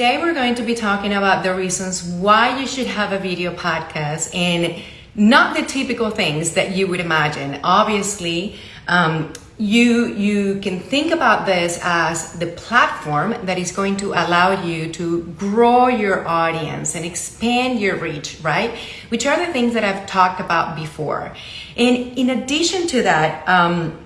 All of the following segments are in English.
Today we're going to be talking about the reasons why you should have a video podcast and not the typical things that you would imagine. Obviously, um, you you can think about this as the platform that is going to allow you to grow your audience and expand your reach, right? Which are the things that I've talked about before. And in addition to that, um,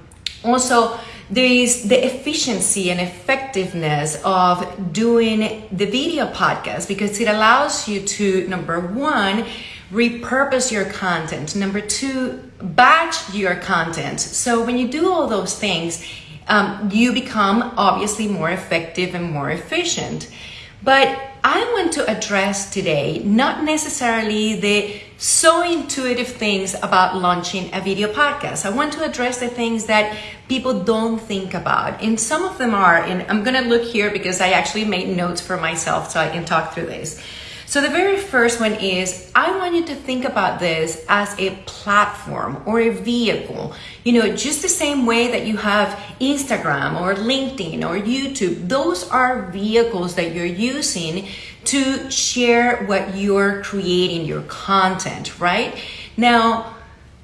also there is the efficiency and effectiveness of doing the video podcast because it allows you to number one repurpose your content. Number two batch your content. So when you do all those things um, you become obviously more effective and more efficient. But I want to address today not necessarily the so intuitive things about launching a video podcast. I want to address the things that people don't think about. And some of them are, and I'm going to look here because I actually made notes for myself so I can talk through this. So the very first one is I want you to think about this as a platform or a vehicle. You know, just the same way that you have Instagram or LinkedIn or YouTube, those are vehicles that you're using to share what you're creating, your content, right? Now,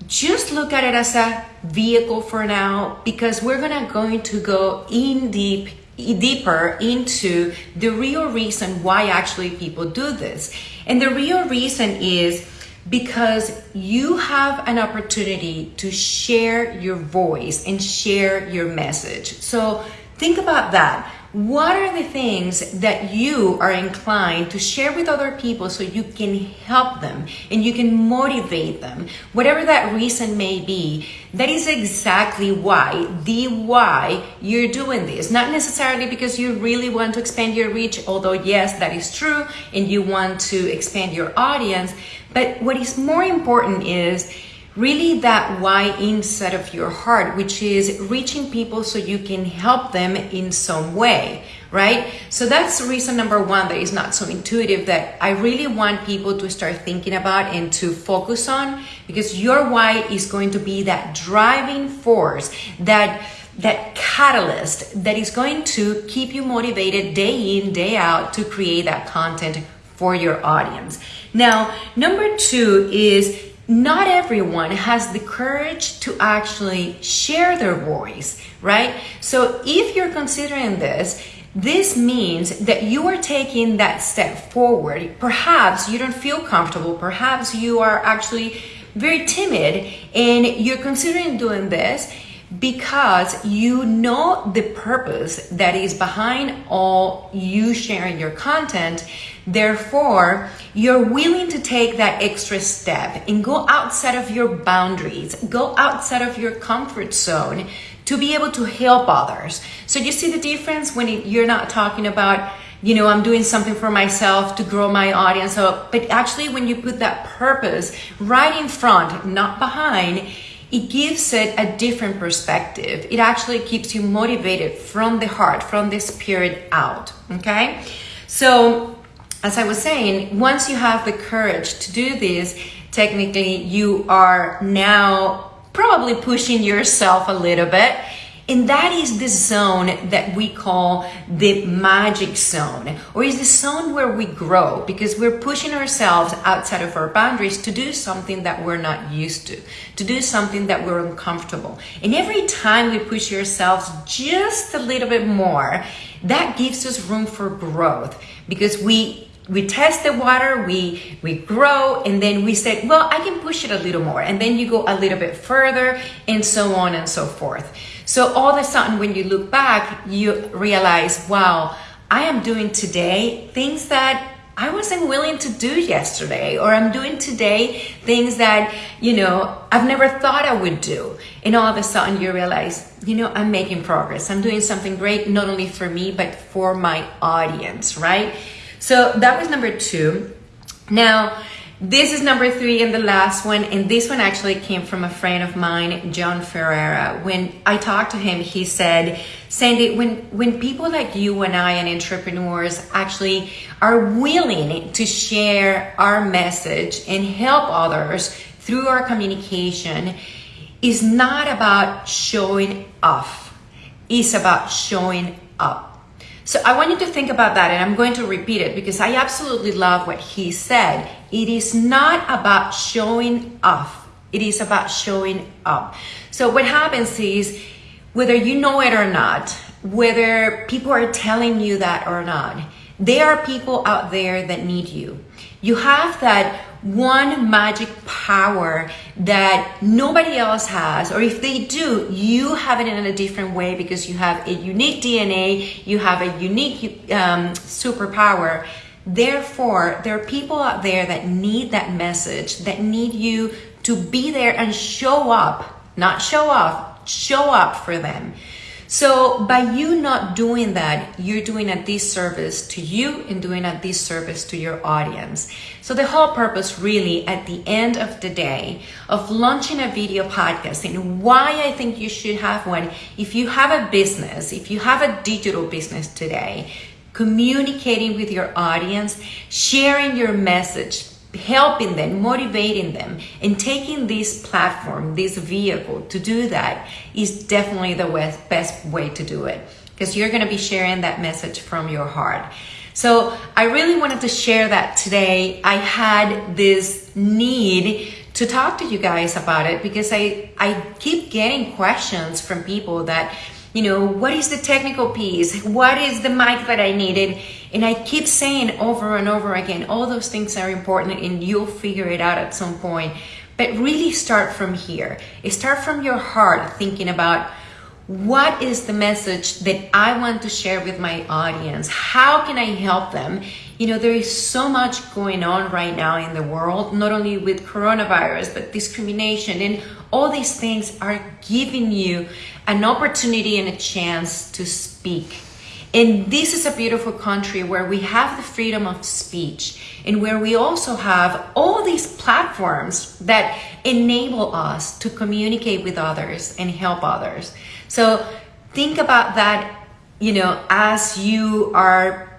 just look at it as a vehicle for now because we're gonna going to go in deep deeper into the real reason why actually people do this. And the real reason is because you have an opportunity to share your voice and share your message. So think about that what are the things that you are inclined to share with other people so you can help them and you can motivate them? Whatever that reason may be that is exactly why the why you're doing this. Not necessarily because you really want to expand your reach although yes that is true and you want to expand your audience but what is more important is really that why inside of your heart, which is reaching people so you can help them in some way, right? So that's reason number one that is not so intuitive that I really want people to start thinking about and to focus on because your why is going to be that driving force that that catalyst that is going to keep you motivated day in day out to create that content for your audience. Now, number 2 is not everyone has the courage to actually share their voice, right? So if you're considering this, this means that you are taking that step forward. Perhaps you don't feel comfortable. Perhaps you are actually very timid and you're considering doing this because you know the purpose that is behind all you sharing your content. Therefore, you're willing to take that extra step and go outside of your boundaries, go outside of your comfort zone to be able to help others. So you see the difference when you're not talking about you know i'm doing something for myself to grow my audience so, but actually when you put that purpose right in front not behind it gives it a different perspective. It actually keeps you motivated from the heart, from the spirit out. Okay. So, as I was saying, once you have the courage to do this, technically you are now probably pushing yourself a little bit and that is the zone that we call the magic zone, or is the zone where we grow because we're pushing ourselves outside of our boundaries to do something that we're not used to, to do something that we're uncomfortable. And every time we push ourselves just a little bit more, that gives us room for growth because we we test the water, we we grow, and then we said, well, I can push it a little more, and then you go a little bit further, and so on and so forth. So all of a sudden, when you look back, you realize, wow, I am doing today things that I wasn't willing to do yesterday, or I'm doing today things that, you know, I've never thought I would do. And all of a sudden you realize, you know, I'm making progress. I'm doing something great, not only for me, but for my audience, right? So that was number two. Now, this is number three and the last one. And this one actually came from a friend of mine, John Ferreira. When I talked to him, he said, Sandy, when, when people like you and I and entrepreneurs actually are willing to share our message and help others through our communication, is not about showing off. It's about showing up. So I want you to think about that, and I'm going to repeat it because I absolutely love what he said. It is not about showing off, it is about showing up. So what happens is, whether you know it or not, whether people are telling you that or not, there are people out there that need you. You have that one magic power that nobody else has, or if they do, you have it in a different way because you have a unique DNA, you have a unique um, superpower. Therefore, there are people out there that need that message, that need you to be there and show up, not show off, show up for them. So by you not doing that, you're doing a disservice to you and doing a disservice to your audience. So the whole purpose really at the end of the day of launching a video podcast and why I think you should have one, if you have a business, if you have a digital business today, communicating with your audience, sharing your message, helping them, motivating them, and taking this platform, this vehicle to do that is definitely the best way to do it because you're going to be sharing that message from your heart. So I really wanted to share that today. I had this need to talk to you guys about it because I, I keep getting questions from people that, you know, what is the technical piece? What is the mic that I needed? And I keep saying over and over again, all those things are important and you'll figure it out at some point. But really start from here. Start from your heart thinking about what is the message that I want to share with my audience? How can I help them? You know, there is so much going on right now in the world, not only with coronavirus, but discrimination and all these things are giving you an opportunity and a chance to speak and this is a beautiful country where we have the freedom of speech and where we also have all these platforms that enable us to communicate with others and help others. So think about that, you know, as you are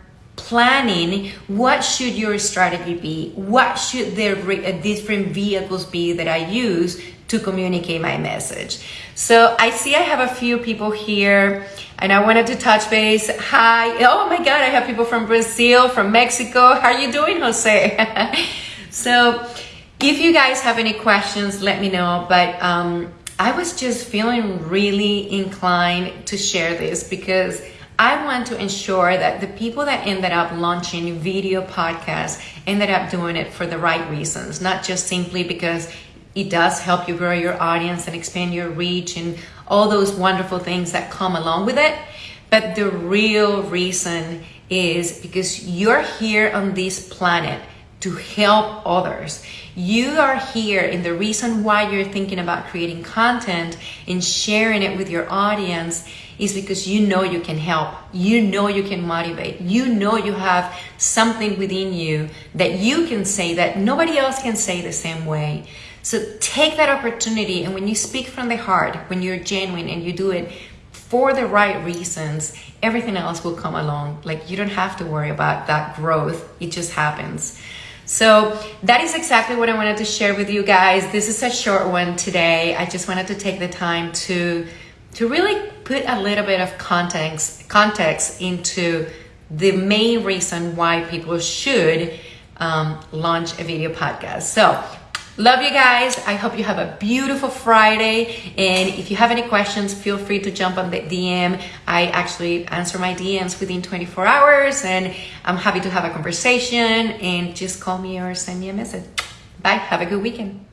planning what should your strategy be what should the uh, different vehicles be that i use to communicate my message so i see i have a few people here and I wanted to touch base. Hi. Oh my God, I have people from Brazil, from Mexico. How are you doing, Jose? so if you guys have any questions, let me know. But um, I was just feeling really inclined to share this because I want to ensure that the people that ended up launching video podcasts ended up doing it for the right reasons, not just simply because it does help you grow your audience and expand your reach and all those wonderful things that come along with it. But the real reason is because you're here on this planet to help others. You are here, and the reason why you're thinking about creating content and sharing it with your audience is because you know you can help. You know you can motivate. You know you have something within you that you can say that nobody else can say the same way. So take that opportunity, and when you speak from the heart, when you're genuine and you do it for the right reasons, everything else will come along. Like you don't have to worry about that growth, it just happens. So that is exactly what I wanted to share with you guys. This is a short one today. I just wanted to take the time to to really put a little bit of context context into the main reason why people should um, launch a video podcast. So Love you guys. I hope you have a beautiful Friday. And if you have any questions, feel free to jump on the DM. I actually answer my DMs within 24 hours and I'm happy to have a conversation and just call me or send me a message. Bye. Have a good weekend.